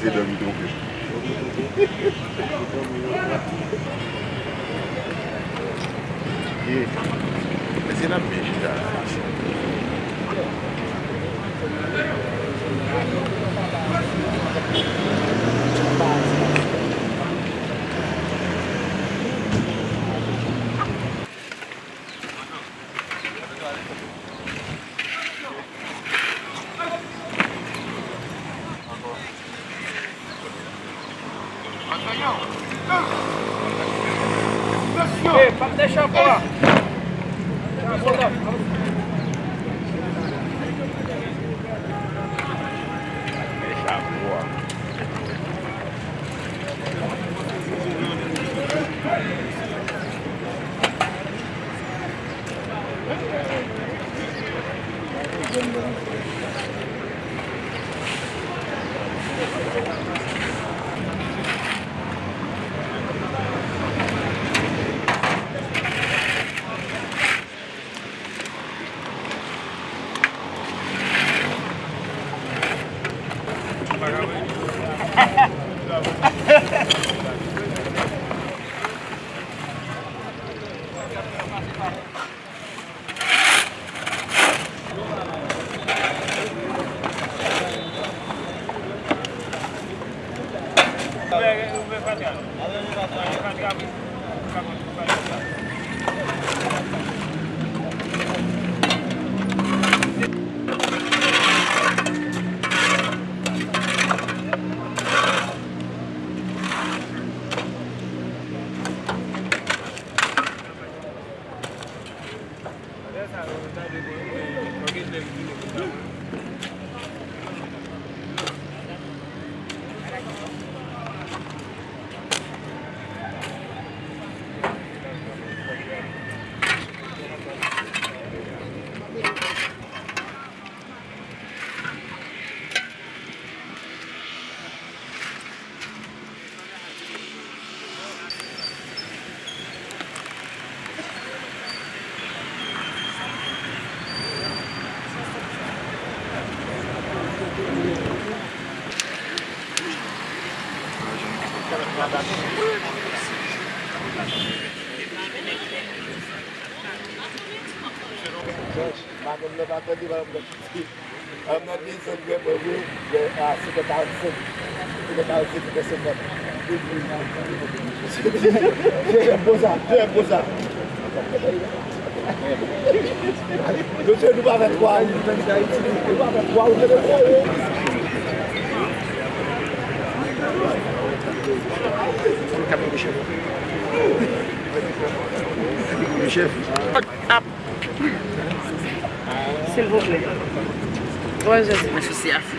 essayer de me tromper. E, mas era peixe já. Mwen mwen pa kondi mwen mwen ti. Mwen mwen di son gwe mwen mwen, seke ta ou sen. Seke ta ou sen, seke sen mwen. Jè boza, jè boza. Jè nou pa ve kwa, nou pa ve kwa, ou jè de kwa yo. Kapi mwen chef. Kapi mwen chef. S'il vous plaît. Bonjour. Monsieur Siafi.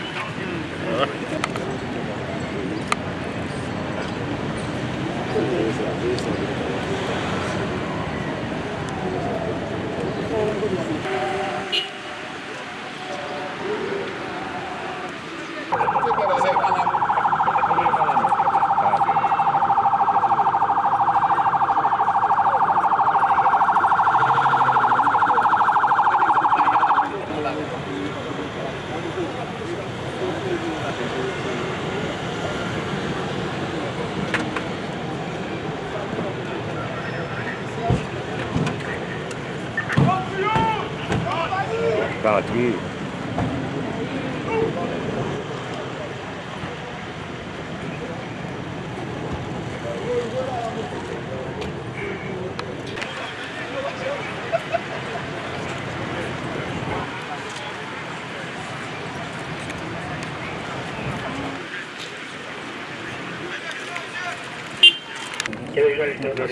Mwen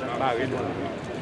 jan pari do.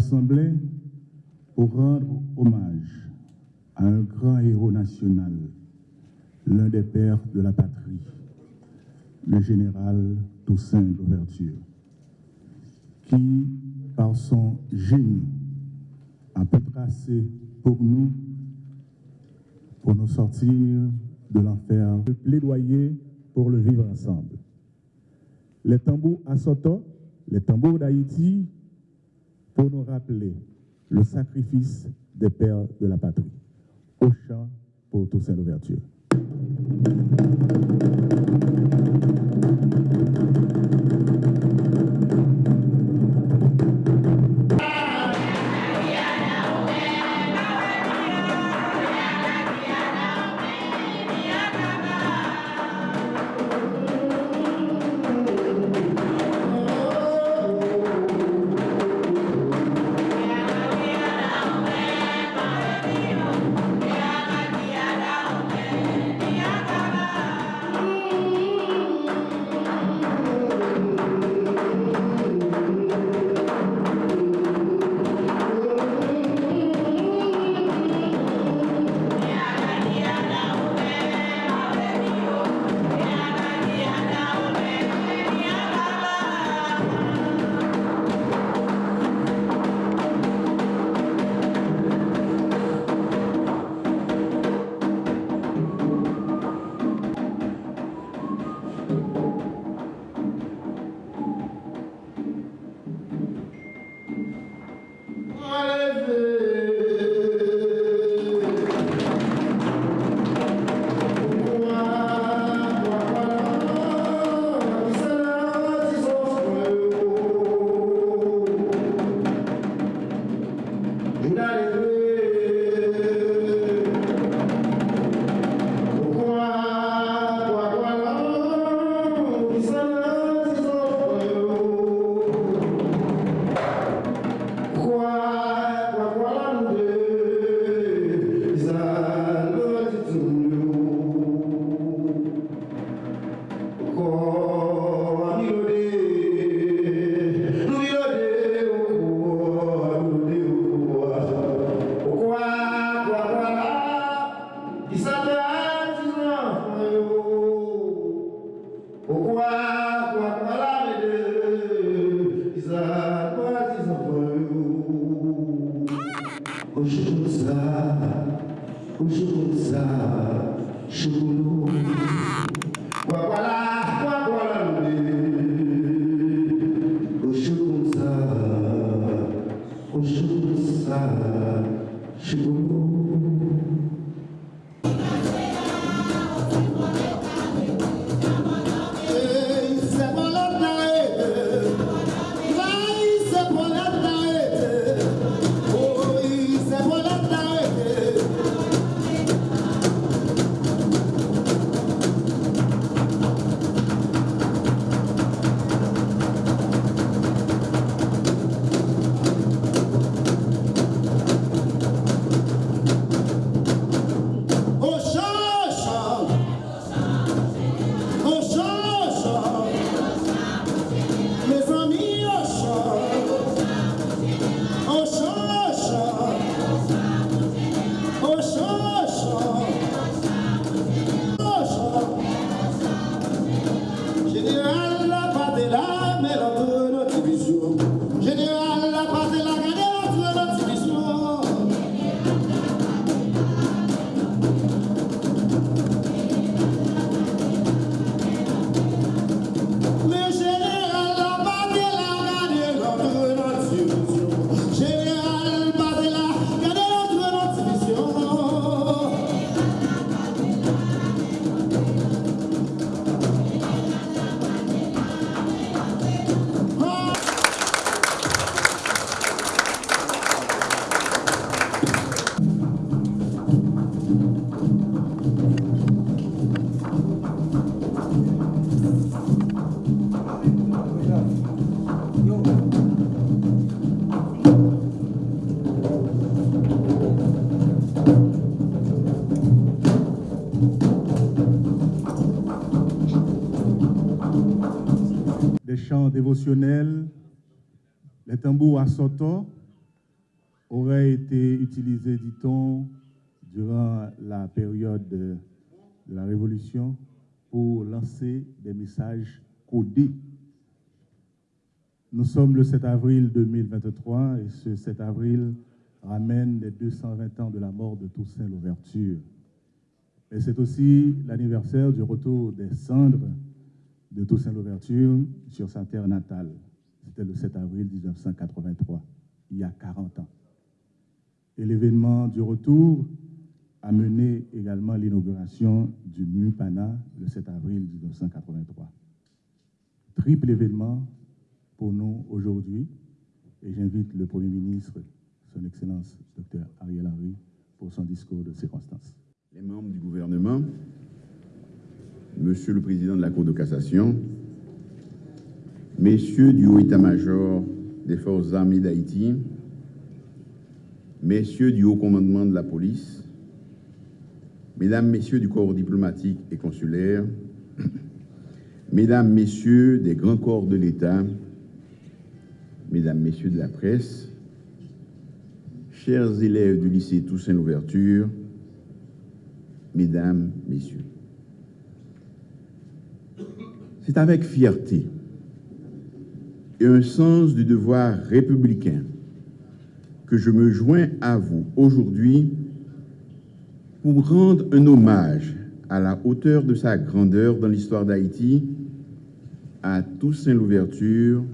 Rassemblés pour rendre hommage à un grand héros national, l'un des pères de la patrie, le général Toussaint Louverture, qui, son génie, a pu tracer pour nous, pour nous sortir de l'enfer, le plaidoyer pour le vivre ensemble. Les tambours à Soto, les tambours d'Haïti, pour nous rappeler le sacrifice des pères de la patrie. Au chant pour Toussaint Louverture. Oh, dévotionnels, les tambours à soto auraient été utilisés, dit-on, durant la période de, la Révolution pour lancer des messages codés. Nous sommes le 7 avril 2023 et ce 7 avril ramène les 220 ans de la mort de Toussaint Louverture. Et c'est aussi l'anniversaire du retour des cendres de Toussaint Louverture sur sa terre natale. C'était le 7 avril 1983, il y a 40 ans. Et l'événement du retour a mené également l'inauguration du MUPANA le 7 avril 1983. Triple événement pour nous aujourd'hui et j'invite le Premier ministre, son Excellence Dr Ariel Henry, pour son discours de circonstance. Les membres du gouvernement, Monsieur le Président de la Cour de cassation, Messieurs du Haut État-major des Forces armées d'Haïti, Messieurs du Haut Commandement de la Police, Mesdames, Messieurs du corps diplomatique et consulaire, Mesdames, Messieurs des grands corps de l'État, Mesdames, Messieurs de la presse, chers élèves du lycée Toussaint Louverture, Mesdames, Messieurs, c'est avec fierté et un sens du devoir républicain que je me joins à vous aujourd'hui pour rendre un hommage à la hauteur de sa grandeur dans l'histoire d'Haïti à Toussaint Louverture,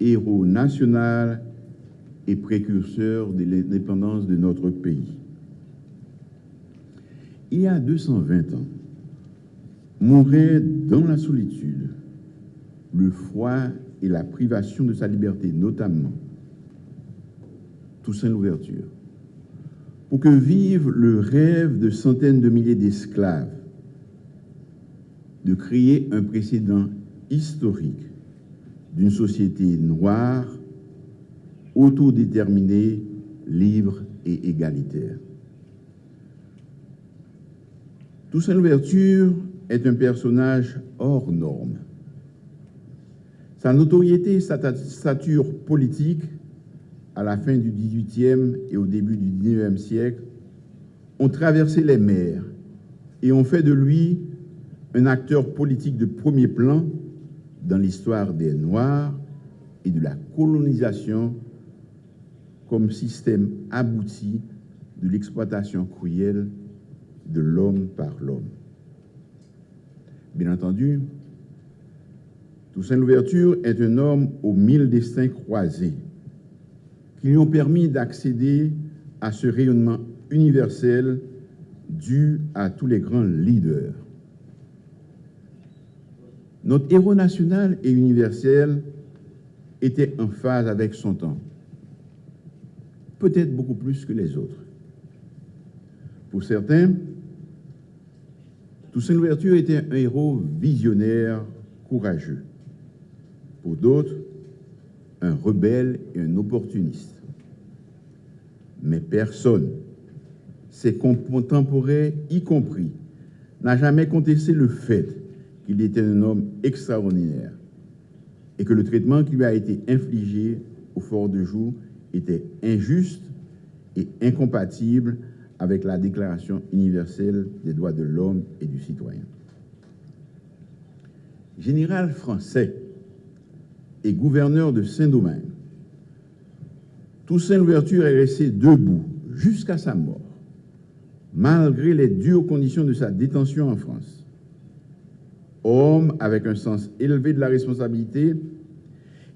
héros national et précurseur de l'indépendance de notre pays. Il y a 220 ans, mourait dans la solitude, le froid et la privation de sa liberté, notamment Toussaint l'ouverture, pour que vive le rêve de centaines de milliers d'esclaves de créer un précédent historique d'une société noire, autodéterminée, libre et égalitaire. Toussaint l'ouverture est un personnage hors norme. Sa notoriété et sa stature politique à la fin du XVIIIe et au début du XIXe siècle ont traversé les mers et ont fait de lui un acteur politique de premier plan dans l'histoire des Noirs et de la colonisation comme système abouti de l'exploitation cruelle de l'homme par l'homme. Bien entendu, Toussaint Louverture est un homme aux mille destins croisés qui lui ont permis d'accéder à ce rayonnement universel dû à tous les grands leaders. Notre héros national et universel était en phase avec son temps, peut-être beaucoup plus que les autres. Pour certains, Toussaint Louverture était un héros visionnaire, courageux. Pour d'autres, un rebelle et un opportuniste. Mais personne, ses contemporains y compris, n'a jamais contesté le fait qu'il était un homme extraordinaire et que le traitement qui lui a été infligé au fort de jour était injuste et incompatible avec la Déclaration universelle des droits de l'homme et du citoyen. Général français et gouverneur de Saint-Domingue, Toussaint Louverture est resté debout jusqu'à sa mort, malgré les dures conditions de sa détention en France. Homme avec un sens élevé de la responsabilité,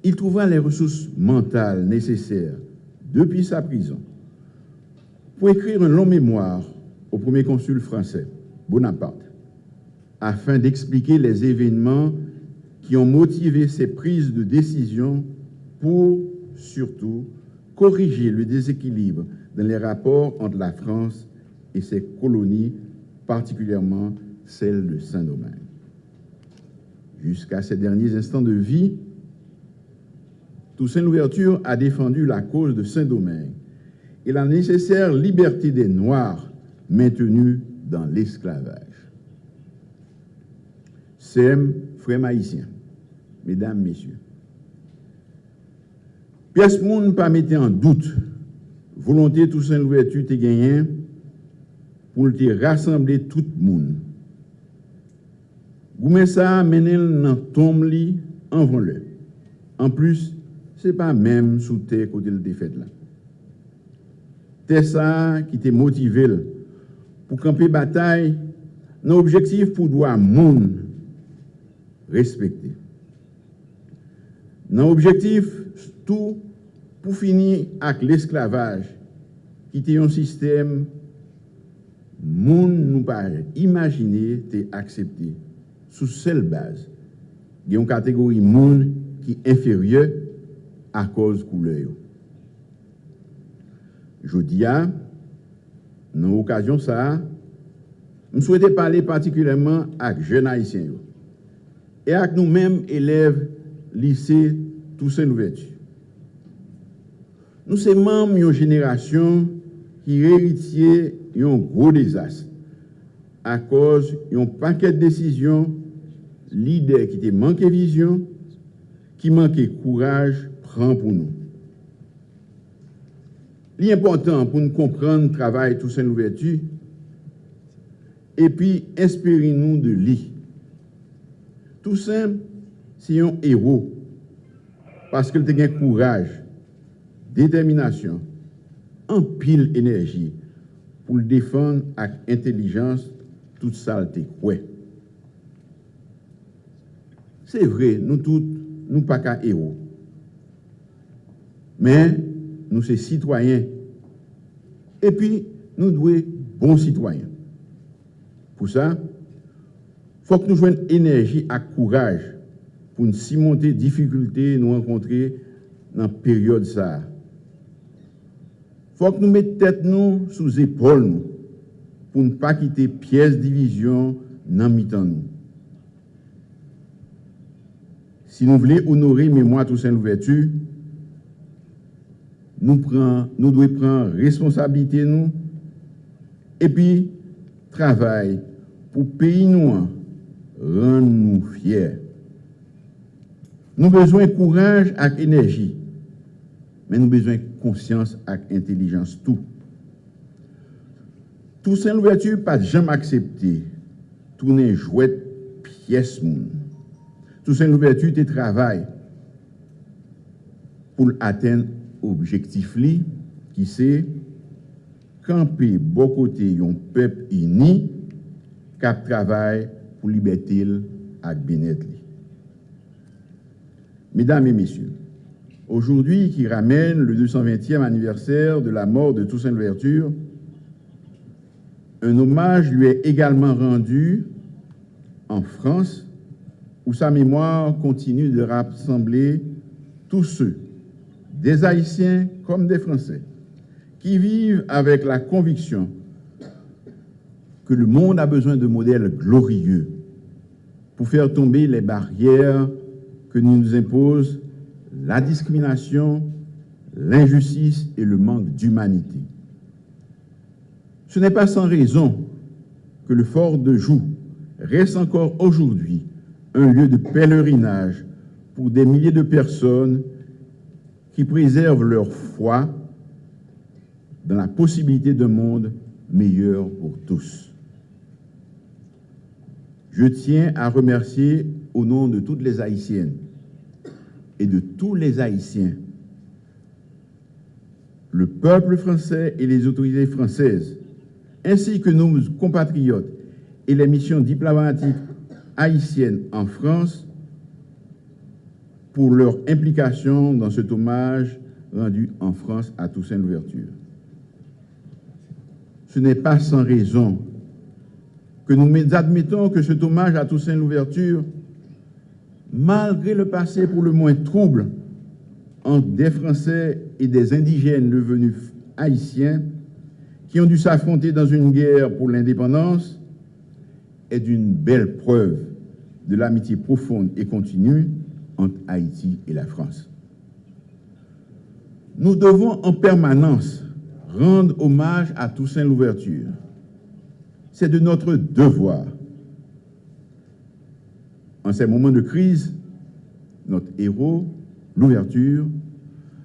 il trouva les ressources mentales nécessaires depuis sa prison pour écrire un long mémoire au premier consul français, Bonaparte, afin d'expliquer les événements qui ont motivé ses prises de décision pour, surtout, corriger le déséquilibre dans les rapports entre la France et ses colonies, particulièrement celle de Saint-Domingue. Jusqu'à ses derniers instants de vie, Toussaint Louverture a défendu la cause de Saint-Domingue la nécessaire liberté des Noirs maintenus dans l'esclavage. Sem, frère maïsien, mesdames, messieurs. Pièce monde pas mettre en doute volonté Toussaint Louverture te gagné pour te rassembler tout le monde. Goumé ça menel dans tombe li en le. En plus, c'est pas même sous terre côté de défaite là. te sa ki te motivel pou kampe batay nan objektif pou dwa moun respekte. Nan objektif tou pou fini ak l'esklavaj ki te yon sistem moun nou pa imagine te aksepte sou sel baz gen yon kategori moun ki inferye a koz koule yo. Jodi a, nan okasyon sa, m souwete pale partikuleman ak jen haisyen yo. E ak nou menm eleve lise Toussaint Louverture. Nou se manm yon jenerasyon ki reritye yon gro dezas a koz yon paket desisyon lider ki te manke vizyon, ki manke kouraj pran pou nou. Li important pou nou kompran travay tou sen ouvertu epi esperi nou de li. Tou sen, si yon hero paske l te gen kouraj, determinasyon, an pil enerji pou l defan ak intelijans tout sal te kwe. Se vre, nou tout nou pa ka hero. Men, nous sommes citoyens. Et puis, nous devons être bons citoyens. Pour ça, il faut que nous jouions énergie et courage pour nous surmonter les difficultés que nous rencontrons dans cette période. Il faut que nous mettions tête nous sous épaule nous, pour ne pas quitter pièce division dans mi-temps nous. Si nous voulons honorer mémoire Toussaint l'ouverture, nou, pren, nou dwe pren responsabilite nou, epi travay pou peyi nou an, ren nou fyer. Nou bezwen kouraj ak enerji, men nou bezwen konsyans ak intelijans tou. Tousen louvertu pat jam aksepte, tounen jwet piyes moun. Tousen louvertu te travay pou l'aten l'objectif qui c'est camper bon côté peuple uni qui travaille pour liberté et bien Mesdames et messieurs, Aujourd'hui, qui ramène le 220e anniversaire de la mort de Toussaint Louverture, un hommage lui est également rendu en France, où sa mémoire continue de rassembler tous ceux, des Haïtiens comme des Français, qui vivent avec la conviction que le monde a besoin de modèles glorieux pour faire tomber les barrières que nous impose la discrimination, l'injustice et le manque d'humanité. Ce n'est pas sans raison que le fort de Joux reste encore aujourd'hui un lieu de pèlerinage pour des milliers de personnes qui préservent leur foi dans la possibilité d'un monde meilleur pour tous. Je tiens à remercier au nom de toutes les Haïtiennes et de tous les Haïtiens. Le peuple français et les autorités françaises, ainsi que nos compatriotes et les missions diplomatiques haïtiennes en France, pour leur implication dans cet hommage rendu en France à Toussaint Louverture. Ce n'est pas sans raison que nous admettons que cet hommage à Toussaint Louverture malgré le passé pour le moins trouble entre des Français et des indigènes devenus haïtiens qui ont dû s'affronter dans une guerre pour l'indépendance, est d'une belle preuve de l'amitié profonde et continue entre Haïti et la France. Nous devons en permanence rendre hommage à Toussaint Louverture. C'est de notre devoir en ces moments de crise, notre héros, l'ouverture,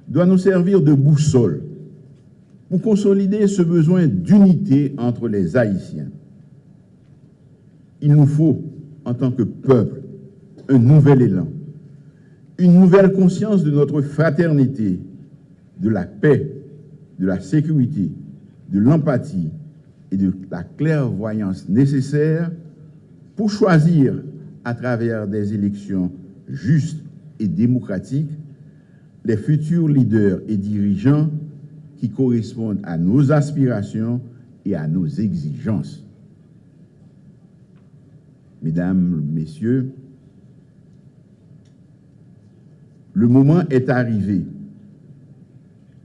doit nous servir de boussole pour consolider ce besoin d'unité entre les Haïtiens. Il nous faut, en tant que peuple, un nouvel élan, une nouvelle conscience de notre fraternité, de la paix, de la sécurité, de l'empathie et de la clairvoyance nécessaire pour choisir à travers des élections justes et démocratiques les futurs leaders et dirigeants qui correspondent à nos aspirations et à nos exigences. Mesdames, Messieurs, le moment est arrivé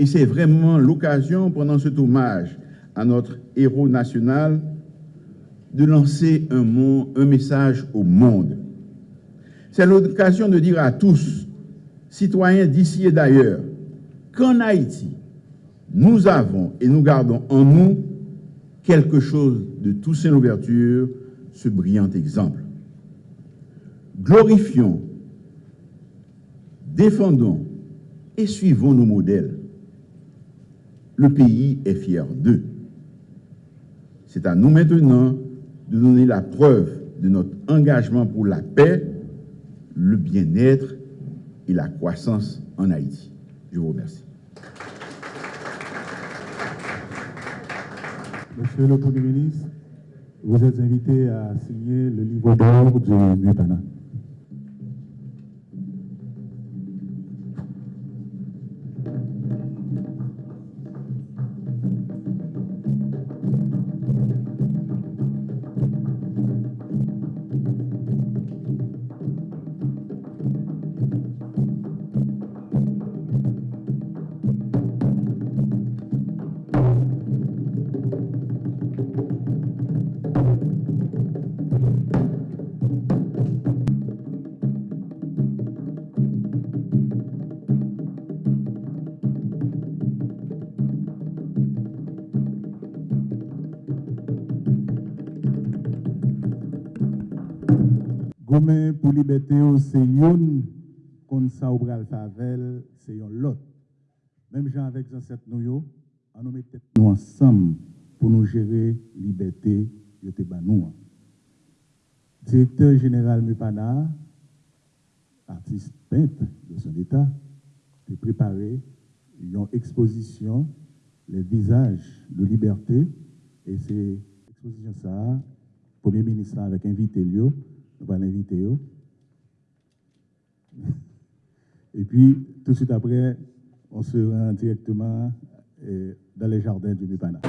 et c'est vraiment l'occasion pendant cet hommage à notre héros national de lancer un, message au monde. C'est l'occasion de dire à tous, citoyens d'ici et d'ailleurs, qu'en Haïti, nous avons et nous gardons en nous quelque chose de Toussaint Louverture, ce brillant exemple. Glorifions, défendons et suivons nos modèles. Le pays est fier d'eux. C'est à nous maintenant de donner la preuve de notre engagement pour la paix, le bien-être et la croissance en Haïti. Je vous remercie. Monsieur le Premier ministre, vous êtes invité à signer le livre d'or du Mutana. Gomen pour liberté, c'est kon sa ou bral favel, c'est yon lot. Même gens avec ancêtres nous, on nous mettait nous ensemble pour nous gérer liberté, yote nous. Directeur général Mupana, artiste peintre de son état, a préparé une exposition, les visages de liberté, et c'est exposition ça, Premier ministre avec invité Lio, nous allons l'inviter. Et puis, tout de suite après, on se rend directement euh, dans les jardins du Mupana.